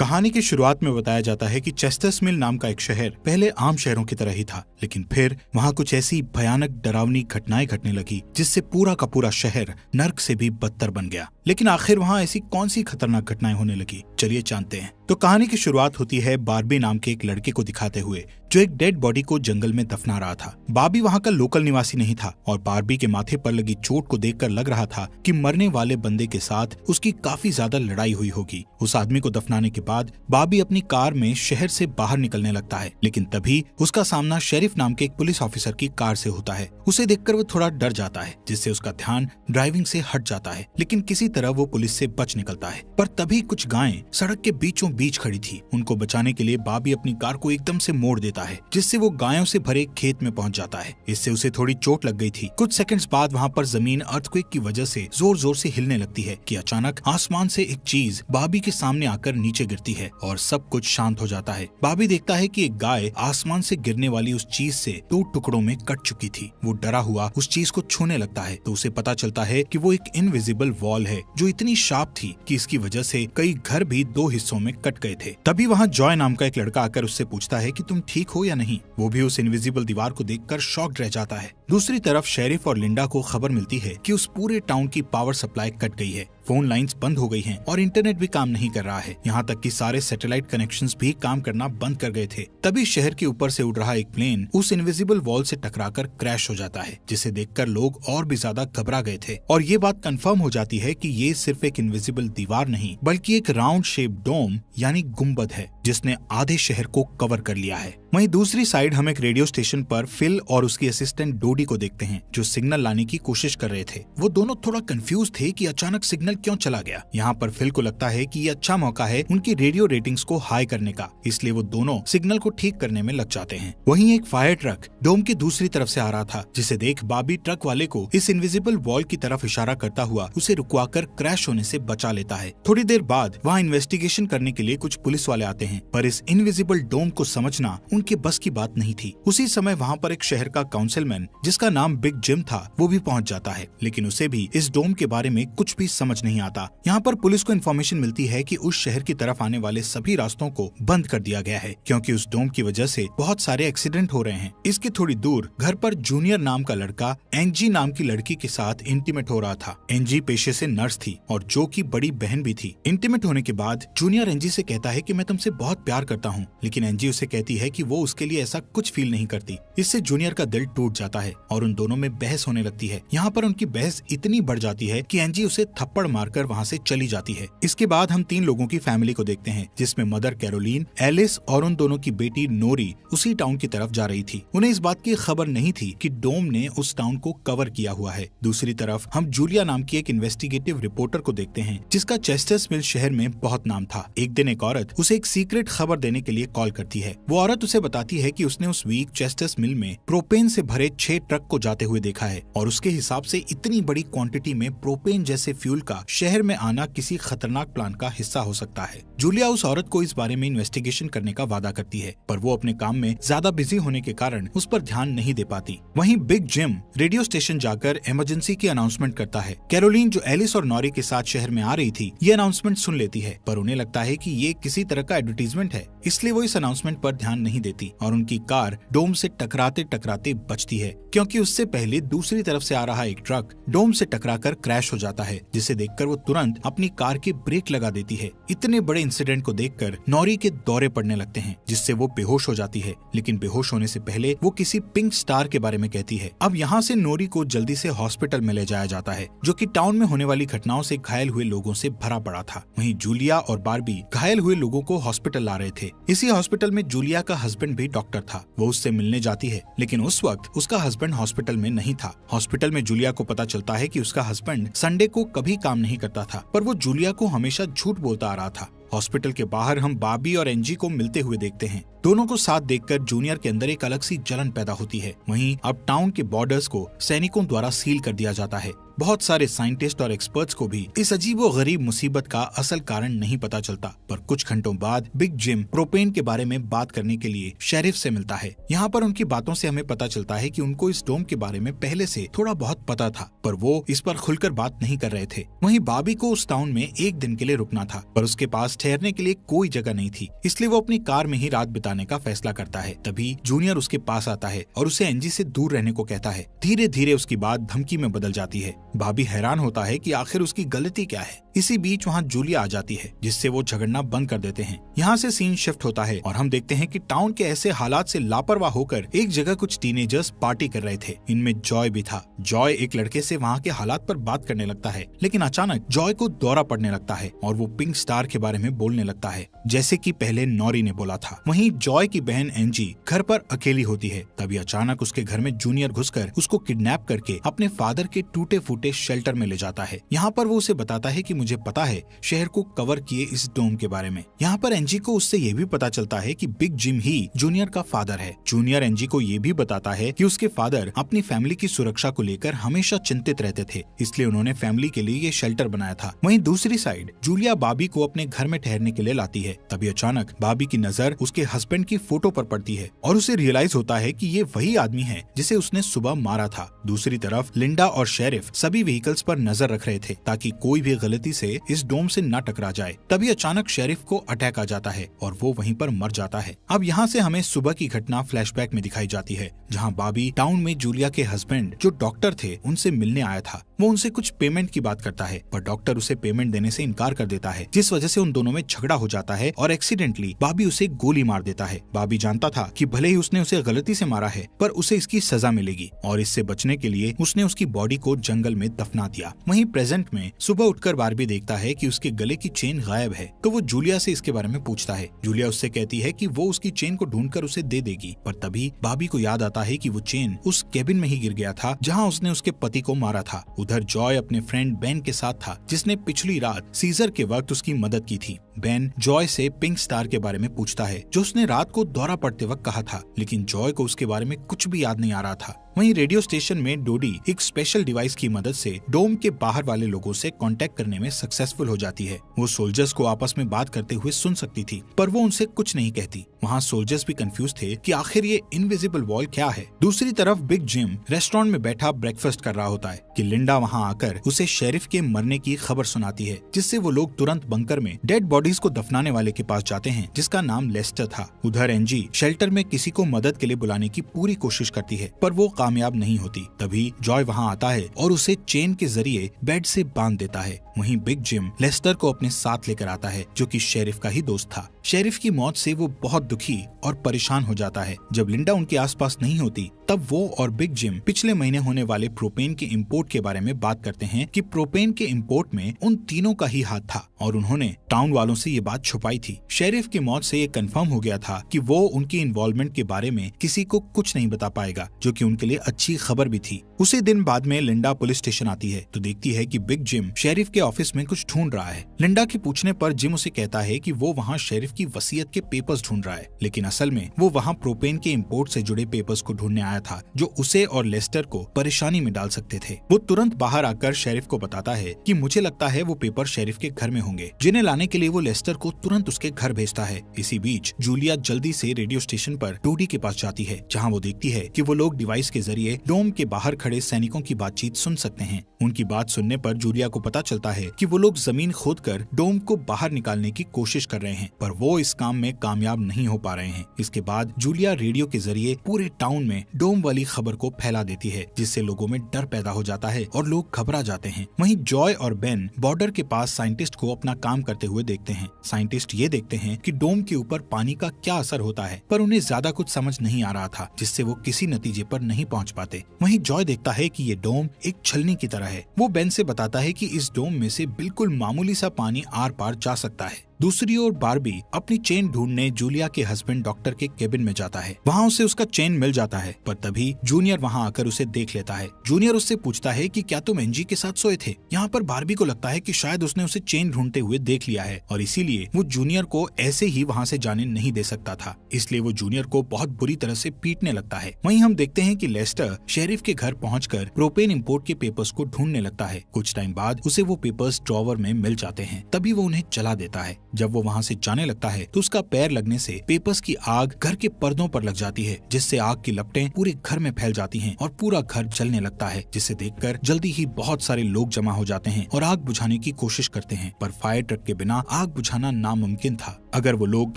कहानी की शुरुआत में बताया जाता है कि चेस्टर्स मिल नाम का एक शहर पहले आम शहरों की तरह ही था, लेकिन फिर वहाँ कुछ ऐसी भयानक डरावनी घटनाएँ घटने लगी, जिससे पूरा का पूरा शहर नर्क से भी बदतर बन गया। लेकिन आखिर वहाँ ऐसी कौन सी खतरनाक घटनाएँ होने लगी? चलिए जानते हैं। तो कहानी की शुरुआत होती है बारबी नाम के एक लड़के को दिखाते हुए जो एक डेड बॉडी को जंगल में दफना रहा था। बाबी वहाँ का लोकल निवासी नहीं था और बारबी के माथे पर लगी चोट को देखकर लग रहा था कि मरने वाले बंदे के साथ उसकी काफ़ी ज़्यादा लड़ाई हुई होगी। उस आदमी को दफनाने के बाद बाबी अपनी कार में शहर से बाहर निकलने लगता है, लेकिन तभी उसका सामना शेरिफ नाम के एक पुलिस ऑफिसर की कार से होता है। उसे देखकर वो थोड़ा डर जाता है, जिससे उसका ध्यान ड्राइविंग से हट जाता है, लेकिन किसी तरह वो पुलिस से बच निकलता है। पर तभी कुछ गायें सड़क के बीचों बीच खड़ी थी। उनको बचाने के लिए बाबी अपनी कार को एकदम से मोड़ देता है, जिससे वो गायों से भरे खेत में पहुँच जाता है। इससे उसे थोड़ी चोट लग गई थी। कुछ सेकंड्स बाद वहाँ पर ज़मीन अर्थक्वेक की वजह से ज़ोर ज़ोर से हिलने लगती है कि अचानक आसमान से एक चीज़ बाबी के सामने आकर नीचे गिरती है और सब कुछ शांत हो जाता है। बाबी देखता है कि एक गाय आसमान से गिरने वाली उस चीज़ से दो टुकड़ों में कट चुकी थी। वो डरा हुआ उस चीज़ को छूने लगता है तो उसे पता चलता है कि वो एक इनविजिबल वॉल है, जो इतनी शार्प थी कि इसकी वजह से कई घर भी दो हिस्सों में कट गए थे। तभी वहाँ जॉय नाम का एक लड़का आकर उससे पूछता है कि तुम ठीक हो या नहीं, वो भी उस इनविजिबल दीवार को देखकर शॉक्ड रह जाता है। दूसरी तरफ़ शेरिफ और लिंडा को खबर मिलती है कि उस पूरे टाउन की पावर सप्लाई कट गई है। फ़ोन लाइंस बंद हो गई हैं और इंटरनेट भी काम नहीं कर रहा है। यहाँ तक कि सारे सैटेलाइट कनेक्शंस भी काम करना बंद कर गए थे। तभी शहर के ऊपर से उड़ रहा एक प्लेन उस इनविजिबल वॉल से टकराकर क्रैश हो जाता है, जिसे देखकर लोग और भी ज़्यादा घबरा गए थे। और ये बात कंफर्म हो जाती है कि ये सिर्फ़ एक इनविजिबल दीवार नहीं, बल्कि एक राउंड शेप डोम यानी गुंबद है, जिसने आधे शहर को कवर कर लिया है। वहीं दूसरी साइड हम एक रेडियो स्टेशन पर फिल और उसकी असिस्टेंट डोडी को देखते हैं, जो सिग्नल लाने की कोशिश कर रहे थे। वो दोनों थोड़ा कंफ्यूज थे कि अचानक सिग्नल क्यों चला गया? यहाँ पर फिल को लगता है कि ये अच्छा मौका है उनकी रेडियो रेटिंग्स को हाई करने का, इसलिए वो दोनों सिग्नल को ठीक करने में लग जाते हैं। वहीं एक फायर ट्रक डोम की दूसरी तरफ़ से आ रहा था, जिसे देख बाबी ट्रक वाले को इस इनविजिबल वॉल की तरफ़ इशारा करता हुआ उसे रुकवाकर क्रैश होने से बचा लेता है। थोड़ी देर बाद वहाँ इन्वेस्टिगेशन करने के लिए कुछ पुलिस वाले आते हैं, पर इस इनविजिबल डोम को समझना उनके बस की बात नहीं थी। उसी समय वहाँ पर एक शहर का काउंसिलमैन, जिसका नाम बिग जिम था, वो भी पहुँच जाता है, लेकिन उसे भी इस डोम के बारे में कुछ भी समझ नहीं आता। यहाँ पर पुलिस को इन्फॉर्मेशन मिलती है कि उस शहर की तरफ़ आने वाले सभी रास्तों को बंद कर दिया गया है, क्योंकि उस डोम की वजह से बहुत सारे एक्सीडेंट हो रहे हैं। इसके थोड़ी दूर घर पर जूनियर नाम का लड़का एनजी नाम की लड़की के साथ इंटीमेट हो रहा था। एनजी पेशे से नर्स थी और जो की बड़ी बहन भी थी। इंटीमेट होने के बाद जूनियर एनजी से कहता है की मैं तुमसे बहुत प्यार करता हूँ, लेकिन एनजी उसे कहती है की वो उसके लिए ऐसा कुछ फील नहीं करती। इससे जूनियर का दिल टूट जाता है और उन दोनों में बहस होने लगती है। यहाँ पर उनकी बहस इतनी बढ़ जाती है की एनजी उसे थप्पड़ मारकर वहाँ से चली जाती है। इसके बाद हम तीन लोगों की फैमिली को देखते हैं, जिसमें मदर कैरोलीन एलिस और उन दोनों की बेटी नोरी उसी टाउन की तरफ़ जा रही थी। उन्हें इस बात की खबर नहीं थी कि डोम ने उस टाउन को कवर किया हुआ है। दूसरी तरफ़ हम जूलिया नाम की एक इन्वेस्टिगेटिव रिपोर्टर को देखते हैं, जिसका चेस्टर्स मिल शहर में बहुत नाम था। एक दिन एक औरत उसे एक सीक्रेट खबर देने के लिए कॉल करती है। वो औरत उसे बताती है कि उसने उस वीक चेस्टर्स मिल में प्रोपेन से भरे छह ट्रक को जाते हुए देखा है, और उसके हिसाब से इतनी बड़ी क्वांटिटी में प्रोपेन जैसे फ्यूल का शहर में आना किसी खतरनाक प्लान का हिस्सा हो सकता है। जूलिया उस औरत को इस बारे में इन्वेस्टिगेशन करने का वादा करती है, पर वो अपने काम में ज़्यादा बिज़ी होने के कारण उस पर ध्यान नहीं दे पाती। वहीं बिग जिम रेडियो स्टेशन जाकर इमरजेंसी की अनाउंसमेंट करता है। कैरोलिन जो एलिस और नॉरी के साथ शहर में आ रही थी, ये अनाउंसमेंट सुन लेती है, पर उन्हें लगता है कि ये किसी तरह का एडवर्टीजमेंट है, इसलिए वो इस अनाउंसमेंट पर ध्यान नहीं देती और उनकी कार डोम से टकराते टकराते बचती है, क्योंकि उससे पहले दूसरी तरफ़ से आ रहा एक ट्रक डोम से टकराकर क्रैश हो जाता है, जिसे देखकर वो तुरंत अपनी कार की ब्रेक लगा देती है। इतने बड़े इंसिडेंट को देखकर नौरी के दौरे पड़ने लगते हैं, जिससे वो बेहोश हो जाती है। लेकिन बेहोश होने से पहले वो किसी पिंक स्टार के बारे में कहती है। अब यहाँ से नोरी को जल्दी से हॉस्पिटल में ले जाया जाता है, जो कि टाउन में होने वाली घटनाओं से घायल हुए लोगों से भरा पड़ा था। वहीं जूलिया और बारबी घायल हुए लोगों को हॉस्पिटल ला रहे थे। इसी हॉस्पिटल में जूलिया का हस्बैंड भी डॉक्टर था। वो उससे मिलने जाती है, लेकिन उस वक्त उसका हस्बैंड हॉस्पिटल में नहीं था। हॉस्पिटल में जूलिया को पता चलता है कि उसका हस्बैंड संडे को कभी काम नहीं करता था, पर वो जूलिया को हमेशा झूठ बोलता आ रहा था। हॉस्पिटल के बाहर हम बाबी और एनजी को मिलते हुए देखते हैं। दोनों को साथ देखकर जूनियर के अंदर एक अलग सी जलन पैदा होती है। वहीं अब टाउन के बॉर्डर्स को सैनिकों द्वारा सील कर दिया जाता है। बहुत सारे साइंटिस्ट और एक्सपर्ट्स को भी इस अजीबो गरीब मुसीबत का असल कारण नहीं पता चलता। पर कुछ घंटों बाद बिग जिम प्रोपेन के बारे में बात करने के लिए शेरिफ से मिलता है। यहाँ पर उनकी बातों से हमें पता चलता है कि उनको इस डोम के बारे में पहले से थोड़ा बहुत पता था, पर वो इस पर खुलकर बात नहीं कर रहे थे। वहीं बाबी को उस टाउन में एक दिन के लिए रुकना था, पर उसके पास ठहरने के लिए कोई जगह नहीं थी, इसलिए वो अपनी कार में ही रात बिताने का फैसला करता है। तभी जूनियर उसके पास आता है और उसे एनजी से दूर रहने को कहता है। धीरे धीरे उसकी बात धमकी में बदल जाती है। भाभी हैरान होता है कि आखिर उसकी गलती क्या है। इसी बीच वहाँ जूलिया आ जाती है, जिससे वो झगड़ना बंद कर देते हैं। यहाँ से सीन शिफ्ट होता है और हम देखते हैं कि टाउन के ऐसे हालात से लापरवाह होकर एक जगह कुछ टीनेजर्स पार्टी कर रहे थे। इनमें जॉय भी था। जॉय एक लड़के से वहाँ के हालात पर बात करने लगता है, लेकिन अचानक जॉय को दौरा पड़ने लगता है और वो पिंक स्टार के बारे में बोलने लगता है, जैसे की पहले नौरी ने बोला था। वही जॉय की बहन एनजी घर पर अकेली होती है। तभी अचानक उसके घर में जूनियर घुसकर उसको किडनैप करके अपने फादर के टूटे फूटे शेल्टर में ले जाता है। यहाँ पर वो उसे बताता है कि मुझे पता है शहर को कवर किए इस डोम के बारे में। यहाँ पर एनजी को उससे ये भी पता चलता है कि बिग जिम ही जूनियर का फादर है। जूनियर एनजी को ये भी बताता है कि उसके फादर अपनी फैमिली की सुरक्षा को लेकर हमेशा चिंतित रहते थे, इसलिए उन्होंने फैमिली के लिए ये शेल्टर बनाया था। वहीं दूसरी साइड जूलिया बाबी को अपने घर में ठहरने के लिए लाती है। तभी अचानक बाबी की नज़र उसके हस्बैंड की फ़ोटो पर पड़ती है और उसे रियलाइज़ होता है कि ये वही आदमी है जिसे उसने सुबह मारा था। दूसरी तरफ़ लिंडा और शेरिफ सभी व्हीकल्स पर नज़र रख रहे थे ताकि कोई भी गलती से इस डोम से न टकरा जाए, तभी अचानक शेरिफ को अटैक आ जाता है और वो वहीं पर मर जाता है। अब यहाँ से हमें सुबह की घटना फ्लैशबैक में दिखाई जाती है, जहाँ बाबी टाउन में जूलिया के हस्बैंड जो डॉक्टर थे, उनसे मिलने आया था। वो उनसे कुछ पेमेंट की बात करता है, पर डॉक्टर उसे पेमेंट देने से इनकार कर देता है, जिस वजह से उन दोनों में झगड़ा हो जाता है और एक्सीडेंटली बाबी उसे गोली मार देता है। बाबी जानता था कि भले ही उसने उसे गलती से मारा है, पर उसे इसकी सजा मिलेगी और इससे बचने के लिए उसने उसकी बॉडी को जंगल में दफना दिया। वहीं प्रेजेंट में सुबह उठकर बारबी देखता है कि उसके गले की चेन गायब है तो वो जूलिया से इसके बारे में पूछता है। जूलिया उससे कहती है कि वो उसकी चेन को ढूंढकर उसे दे देगी, पर तभी बाबी को याद आता है कि वो चेन उस केबिन में ही गिर गया था, जहाँ उसने उसके पति को मारा था। उधर जॉय अपने फ्रेंड बेन के साथ था, जिसने पिछली रात सीजर के वक्त उसकी मदद की थी। बेन जॉय से पिंक स्टार के बारे में पूछता है, जो उसने रात को दौरा पड़ते वक्त कहा था, लेकिन जॉय को उसके बारे में कुछ भी याद नहीं आ रहा था। वहीं रेडियो स्टेशन में डोडी एक स्पेशल डिवाइस की मदद से डोम के बाहर वाले लोगों से कांटेक्ट करने में सक्सेसफुल हो जाती है। वो सोल्जर्स को आपस में बात करते हुए सुन सकती थी, पर वो उनसे कुछ नहीं कहती। वहाँ सोल्जर्स भी कंफ्यूज थे कि आखिर ये इनविजिबल वॉल क्या है। दूसरी तरफ़ बिग जिम रेस्टोरेंट में बैठा ब्रेकफास्ट कर रहा होता है कि लिंडा वहाँ आकर उसे शेरिफ के मरने की खबर सुनाती है, जिससे वो लोग तुरंत बंकर में डेड बॉडीज को दफनाने वाले के पास जाते हैं, जिसका नाम लेस्टर था। उधर एनजी शेल्टर में किसी को मदद के लिए बुलाने की पूरी कोशिश करती है, पर वो कामयाब नहीं होती, तभी जॉय वहाँ आता है और उसे चेन के ज़रिए बेड से बाँध देता है। वहीं बिग जिम लेस्टर को अपने साथ लेकर आता है, जो कि शेरिफ का ही दोस्त था। शेरिफ की मौत से वो बहुत दुखी और परेशान हो जाता है। जब लिंडा उनके आसपास नहीं होती तब वो और बिग जिम पिछले महीने होने वाले प्रोपेन के इम्पोर्ट के बारे में बात करते हैं कि प्रोपेन के इम्पोर्ट में उन तीनों का ही हाथ था और उन्होंने टाउन वालों से ये बात छुपाई थी। शेरिफ की मौत से ये कंफर्म हो गया था कि वो उनकी इन्वॉल्वमेंट के बारे में किसी को कुछ नहीं बता पाएगा, जो कि उनके लिए अच्छी खबर भी थी। उसी दिन बाद में लिंडा पुलिस स्टेशन आती है तो देखती है कि बिग जिम शेरिफ के ऑफ़िस में कुछ ढूंढ रहा है। लिंडा के पूछने पर जिम उसे कहता है कि वो वहाँ शेरिफ की वसीयत के पेपर्स ढूंढ रहा है, लेकिन असल में वो वहाँ प्रोपेन के इम्पोर्ट से जुड़े पेपर्स को ढूँढने आया था, जो उसे और लेस्टर को परेशानी में डाल सकते थे। वो तुरंत बाहर आकर शेरिफ को बताता है कि मुझे लगता है वो पेपर शेरिफ के घर में होंगे, जिन्हें लाने के लिए वो लेस्टर को तुरंत उसके घर भेजता है। इसी बीच जूलिया जल्दी से रेडियो स्टेशन पर टोडी के पास जाती है, जहाँ वो देखती है कि वो लोग डिवाइस के ज़रिए डोम के बाहर खड़े सैनिकों की बातचीत सुन सकते हैं। उनकी बात सुनने पर जूलिया को पता चलता है कि वो लोग ज़मीन खोद कर डोम को बाहर निकालने की कोशिश कर रहे हैं, पर वो इस काम में कामयाब नहीं हो पा रहे हैं। इसके बाद जूलिया रेडियो के ज़रिए पूरे टाउन में डोम वाली खबर को फैला देती है, जिससे लोगों में डर पैदा हो जाता है और लोग घबरा जाते हैं। वहीं जॉय और बेन बॉर्डर के पास साइंटिस्ट को अपना काम करते हुए देखते हैं। साइंटिस्ट ये देखते हैं कि डोम के ऊपर पानी का क्या असर होता है, पर उन्हें ज़्यादा कुछ समझ नहीं आ रहा था, जिससे वो किसी नतीजे पर नहीं पहुँच पाते। वहीं जॉय देखता है कि ये डोम एक छलनी की तरह है। वो बेन से बताता है कि इस डोम में से बिल्कुल मामूली सा पानी आर पार जा सकता है। दूसरी ओर बारबी अपनी चेन ढूँढने जूलिया के हस्बैंड डॉक्टर के केबिन में जाता है। वहाँ उसे उसका चेन मिल जाता है, पर तभी जूनियर वहाँ आकर उसे देख लेता है। जूनियर उससे पूछता है कि क्या तुम एनजी के साथ सोए थे? यहाँ पर बारबी को लगता है कि शायद उसने उसे चेन ढूंढते हुए देख लिया है, और इसीलिए वो जूनियर को ऐसे ही वहाँ से जाने नहीं दे सकता था। इसलिए वो जूनियर को बहुत बुरी तरह से पीटने लगता है। वही हम देखते हैं की लेस्टर शेरिफ के घर पहुंचकर प्रोपेन इम्पोर्ट के पेपर्स को ढूँढने लगता है। कुछ टाइम बाद उसे वो पेपर्स ड्रॉवर में मिल जाते हैं। तभी वो उन्हें जला देता है। जब वो वहाँ से जाने लगता है तो उसका पैर लगने से पेपर्स की आग घर के पर्दों पर लग जाती है, जिससे आग की लपटें पूरे घर में फैल जाती हैं और पूरा घर जलने लगता है, जिसे देखकर जल्दी ही बहुत सारे लोग जमा हो जाते हैं और आग बुझाने की कोशिश करते हैं। पर फायर ट्रक के बिना आग बुझाना नामुमकिन था। अगर वो लोग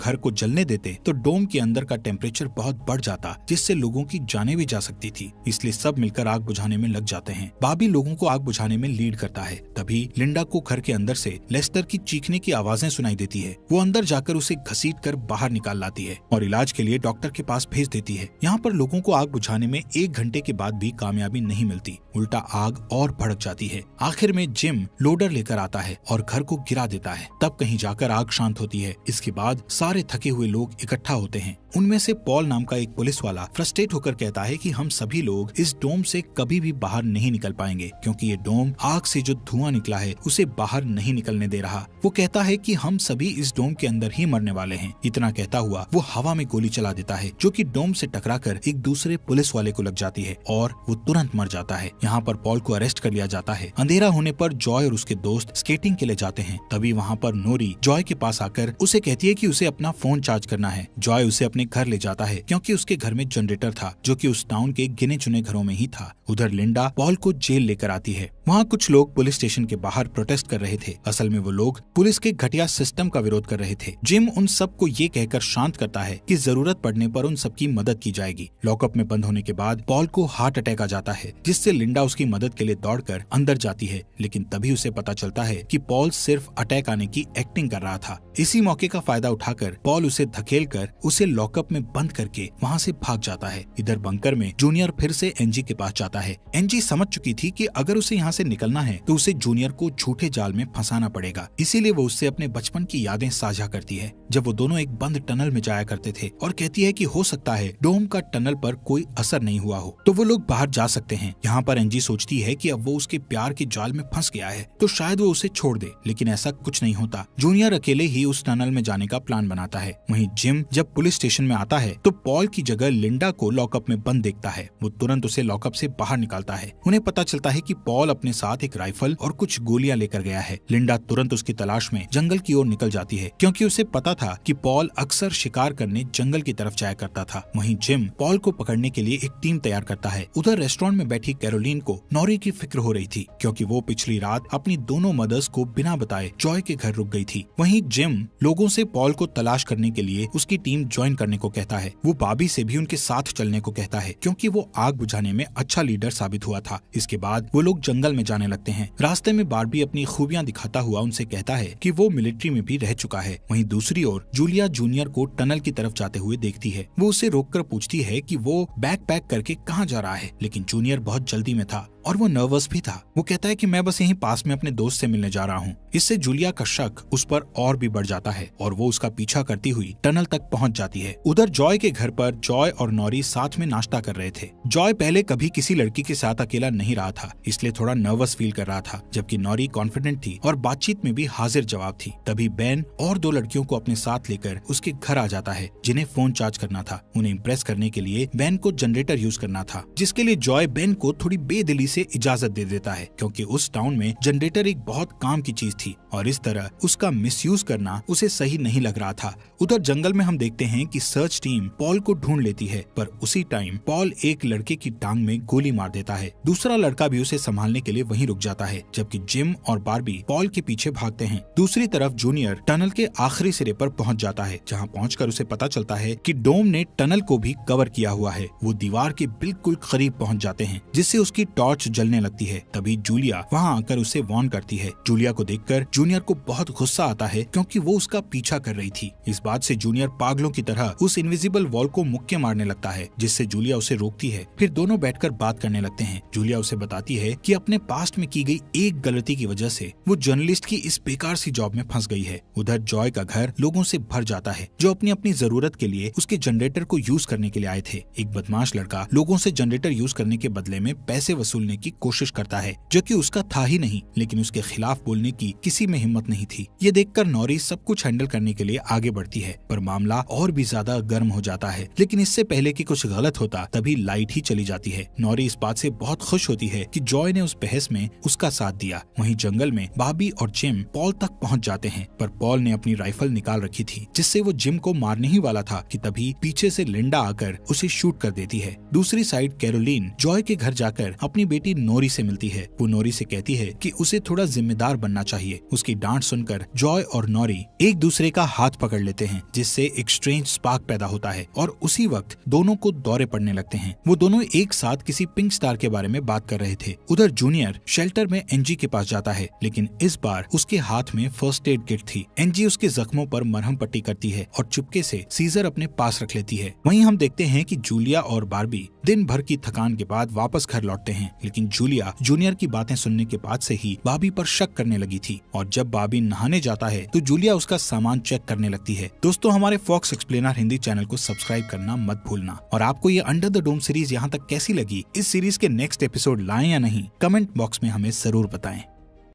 घर को जलने देते तो डोम के अंदर का टेम्परेचर बहुत बढ़ जाता, जिससे लोगों की जाने भी जा सकती थी। इसलिए सब मिलकर आग बुझाने में लग जाते हैं। बाबी लोगों को आग बुझाने में लीड करता है। तभी लिंडा को घर के अंदर से लेस्टर की चीखने की आवाज़ें सुनाई देती है। वो अंदर जाकर उसे घसीट कर बाहर निकाल लाती है और इलाज के लिए डॉक्टर के पास भेज देती है। यहाँ पर लोगों को आग बुझाने में एक घंटे के बाद भी कामयाबी नहीं मिलती। उल्टा आग और भड़क जाती है। आखिर में जिम लोडर लेकर आता है और घर को गिरा देता है। तब कहीं जाकर आग शांत होती है। इसके बाद सारे थके हुए लोग इकट्ठा होते हैं। उनमें से पॉल नाम का एक पुलिस वाला फ्रस्ट्रेट होकर कहता है कि हम सभी लोग इस डोम से कभी भी बाहर नहीं निकल पाएँगे, क्योंकि ये डोम आग से जो धुआँ निकला है, उसे बाहर नहीं निकलने दे रहा। वो कहता है कि हम सभी इस डोम के अंदर ही मरने वाले हैं। इतना कहता हुआ वो हवा में गोली चला देता है, जो कि डोम से टकराकर एक दूसरे पुलिस वाले को लग जाती है और वो तुरंत मर जाता है। यहाँ पर पॉल को अरेस्ट कर लिया जाता है। अंधेरा होने पर जॉय और उसके दोस्त स्केटिंग के लिए जाते हैं। तभी वहाँ पर नोरी जॉय के पास आकर उसे कहती है की उसे अपना फ़ोन चार्ज करना है। जॉय उसे अपने घर ले जाता है, क्योंकि उसके घर में जनरेटर था, जो कि उस टाउन के गिने चुने घरों में ही था। उधर लिंडा पॉल को जेल लेकर आती है। वहाँ कुछ लोग पुलिस स्टेशन के बाहर प्रोटेस्ट कर रहे थे। असल में वो लोग पुलिस के घटिया सिस्टम का विरोध कर रहे थे। जिम उन सबको ये कहकर शांत करता है कि ज़रूरत पड़ने पर उन सबकी मदद की जाएगी। लॉकअप में बंद होने के बाद पॉल को हार्ट अटैक आ जाता है, जिससे लिंडा उसकी मदद के लिए दौड़कर अंदर जाती है, लेकिन तभी उसे पता चलता है कि पॉल सिर्फ़ अटैक आने की एक्टिंग कर रहा था। इसी मौके का फ़ायदा उठाकर पॉल उसे धकेल कर उसे लॉकअप में बंद करके वहाँ से भाग जाता है। इधर बंकर में जूनियर फिर से एनजी के पास जाता है। एनजी समझ चुकी थी कि अगर उसे यहाँ से निकलना है तो उसे जूनियर को झूठे जाल में फंसाना पड़ेगा। इसीलिए वो उससे अपने बचपन की यादें साझा करती है, जब वो दोनों एक बंद टनल में जाया करते थे और कहती है कि हो सकता है डोम का टनल पर कोई असर नहीं हुआ हो। तो वो लोग बाहर जा सकते हैं। यहाँ पर एनजी सोचती है कि अब वो उसके प्यार के जाल में फंस गया है तो शायद वो उसे छोड़ दे, लेकिन ऐसा कुछ नहीं होता। जूनियर अकेले ही उस टनल में जाने का प्लान बनाता है। वहीं जिम जब पुलिस स्टेशन में आता है तो पॉल की जगह लिंडा को लॉकअप में बंद देखता है। वो तुरंत उसे लॉकअप से बाहर निकालता है। उन्हें पता चलता है कि पॉल अपने साथ एक राइफल और कुछ गोलियाँ लेकर गया है। लिंडा तुरंत उसकी तलाश में जंगल की ओर निकल जाती है, क्योंकि उसे पता था कि पॉल अक्सर शिकार करने जंगल की तरफ़ जाया करता था। वहीं जिम पॉल को पकड़ने के लिए एक टीम तैयार करता है। उधर रेस्टोरेंट में बैठी कैरोलिन को नौरी की फ़िक्र हो रही थी, क्योंकि वो पिछली रात अपनी दोनों मदर्स को बिना बताए जॉय के घर रुक गई थी। वहीं जिम लोगों से पॉल को तलाश करने के लिए उसकी टीम ज्वाइन करने को कहता है। वो बाबी से भी उनके साथ चलने को कहता है, क्योंकि वो आग बुझाने में अच्छा लीडर साबित हुआ था। इसके बाद वो लोग जंगल में जाने लगते हैं। रास्ते में बारबी अपनी खूबियाँ दिखाता हुआ उनसे कहता है कि वो मिलिट्री में भी रह चुका है। वहीं दूसरी ओर जूलिया जूनियर को टनल की तरफ़ जाते हुए देखती है। वो उसे रोककर पूछती है कि वो बैग पैक करके कहाँ जा रहा है, लेकिन जूनियर बहुत जल्दी में था और वो नर्वस भी था। वो कहता है कि मैं बस यहीं पास में अपने दोस्त से मिलने जा रहा हूँ। इससे जूलिया का शक उस पर और भी बढ़ जाता है और वो उसका पीछा करती हुई टनल तक पहुँच जाती है। उधर जॉय के घर पर जॉय और नौरी साथ में नाश्ता कर रहे थे। जॉय पहले कभी किसी लड़की के साथ अकेला नहीं रहा था, इसलिए थोड़ा नर्वस फील कर रहा था, जबकि नौरी कॉन्फिडेंट थी और बातचीत में भी हाजिर जवाब थी। तभी बैन और दो लड़कियों को अपने साथ लेकर उसके घर आ जाता है, जिन्हें फ़ोन चार्ज करना था। उन्हें इम्प्रेस करने के लिए बैन को जनरेटर यूज़ करना था, जिसके लिए जॉय बैन को थोड़ी बेदिली से इजाज़त दे देता है, क्योंकि उस टाउन में जनरेटर एक बहुत काम की चीज़ थी, और इस तरह उसका मिसयूज करना उसे सही नहीं लग रहा था। उधर जंगल में हम देखते हैं कि सर्च टीम पॉल को ढूंढ लेती है, पर उसी टाइम पॉल एक लड़के की टांग में गोली मार देता है। दूसरा लड़का भी उसे संभालने के लिए वहीं रुक जाता है, जबकि जिम और बारबी पॉल के पीछे भागते हैं। दूसरी तरफ़ जूनियर टनल के आखिरी सिरे पर पहुँच जाता है, जहाँ पहुंचकर उसे पता चलता है कि डोम ने टनल को भी कवर किया हुआ है। वो दीवार के बिल्कुल करीब पहुँच जाते हैं, जिससे उसकी टॉर्च जलने लगती है। तभी जूलिया वहाँ आकर उसे वॉर्न करती है। जूलिया को देखकर जूनियर को बहुत गुस्सा आता है क्योंकि वो उसका पीछा कर रही थी। इस बात से जूनियर पागलों की तरह उस इनविजिबल वॉल को मुक्के मारने लगता है, जिससे जूलिया उसे रोकती है। फिर दोनों बैठकर बात करने लगते हैं। जूलिया उसे बताती है कि अपने पास्ट में की गई एक गलती की वजह से वो जर्नलिस्ट की इस बेकार सी जॉब में फंस गई है। उधर जॉय का घर लोगों से भर जाता है, जो अपनी अपनी ज़रूरत के लिए उसके जनरेटर को यूज़ करने के लिए आए थे। एक बदमाश लड़का लोगों से जनरेटर यूज़ करने के बदले में पैसे वसूलने करने की कोशिश करता है, जो कि उसका था ही नहीं, लेकिन उसके खिलाफ बोलने की किसी में हिम्मत नहीं थी। ये देखकर नौरी सब कुछ हैंडल करने के लिए आगे बढ़ती है, पर मामला और भी ज़्यादा गर्म हो जाता है। लेकिन इससे पहले की कुछ गलत होता, तभी लाइट ही चली जाती है। नौरी इस बात से बहुत खुश होती है कि जॉय ने उस बहस में उसका साथ दिया। वहीं जंगल में बाबी और जिम पॉल तक पहुँच जाते हैं, पर पॉल ने अपनी राइफल निकाल रखी थी, जिससे वो जिम को मारने ही वाला था कि तभी पीछे से लिंडा आकर उसे शूट कर देती है। दूसरी साइड कैरोलिन जॉय के घर जाकर अपनी बेटी नोरी से मिलती है। वो नोरी से कहती है कि उसे थोड़ा जिम्मेदार बनना चाहिए। उसकी डांट सुनकर जॉय और नोरी एक दूसरे का हाथ पकड़ लेते हैं, जिससे एक स्ट्रेंज स्पार्क पैदा होता है और उसी वक्त दोनों को दौरे पड़ने लगते हैं। वो दोनों एक साथ किसी पिंक स्टार के बारे में बात कर रहे थे। उधर जूनियर शेल्टर में एनजी के पास जाता है, लेकिन इस बार उसके हाथ में फ़र्स्ट एड किट थी। एनजी उसके जख्मों पर मरहम पट्टी करती है और चुपके से सीजर अपने पास रख लेती है। वहीं हम देखते हैं कि जूलिया और बारबी दिन भर की थकान के बाद वापस घर लौटते हैं। लेकिन जूलिया जूनियर की बातें सुनने के बाद से ही बाबी पर शक करने लगी थी और जब बाबी नहाने जाता है तो जूलिया उसका सामान चेक करने लगती है। दोस्तों, हमारे फॉक्स एक्सप्लेनर हिंदी चैनल को सब्सक्राइब करना मत भूलना और आपको ये अंडर द डोम सीरीज़ यहाँ तक कैसी लगी, इस सीरीज़ के नेक्स्ट एपिसोड लाए या नहीं कमेंट बॉक्स में हमें ज़रूर बताएँ।